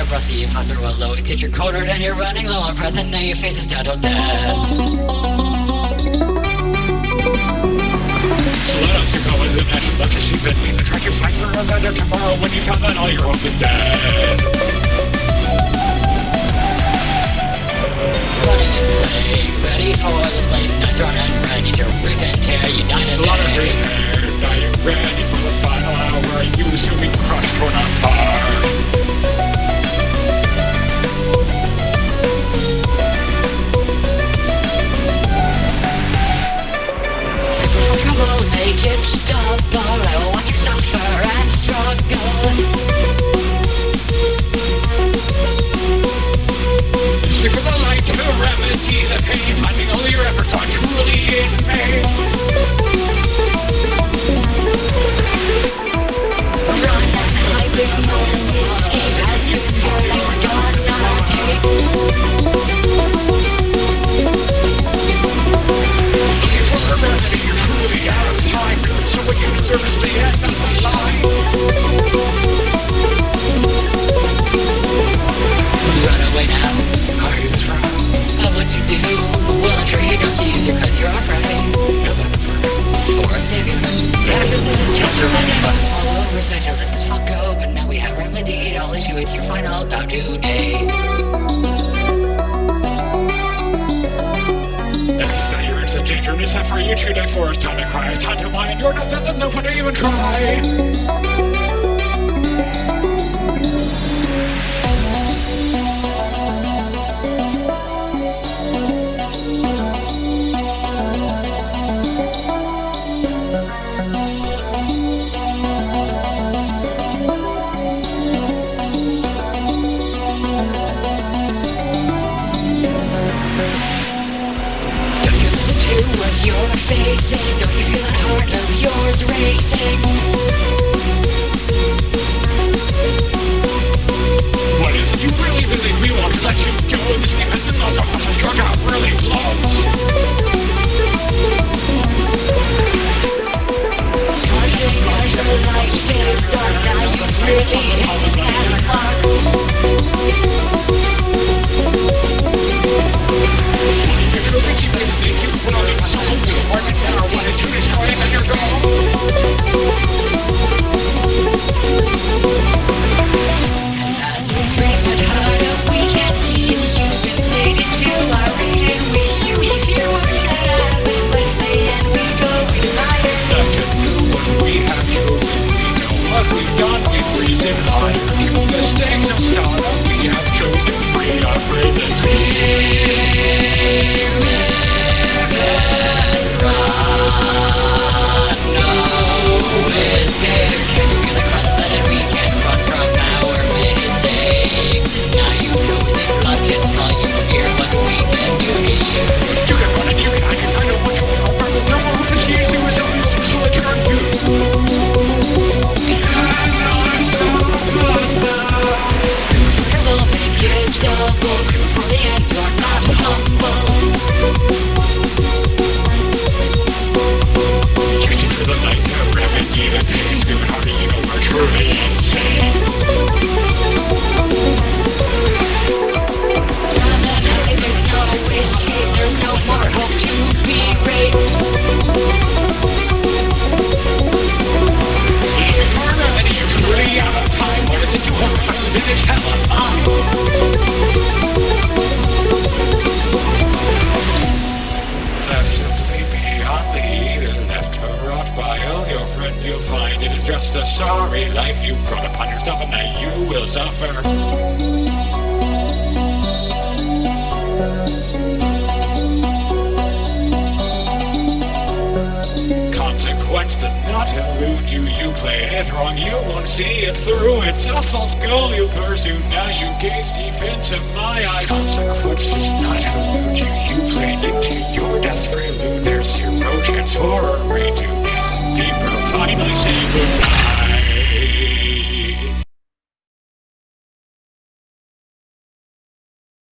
a breath, the imposter will always get your coated and you're running low on breath and now your face is down to death. Slow down, you're going to the net, to see fit me to track your fight for a better tomorrow when you found that all your hope is dead. Running and playing, ready for this late night's run and ready to rip and tear you down Slaughter today. green hair, you're ready for the final hour. You assume we crushed for not to let this fuck go. But now we have remedied all issue. It's your final bout today. Time for you die for. It's time to cry. Time to. And you're not that no one even try. Facing? Don't you feel that heart of yours racing? Sorry life you brought upon yourself, and that you will suffer. Consequence did not elude you, you played it wrong, you won't see it through, it's a false goal you pursue, now you gaze deep into my eyes. Consequence does not elude you, you played into your death. Prelude, there's zero chance for a redo,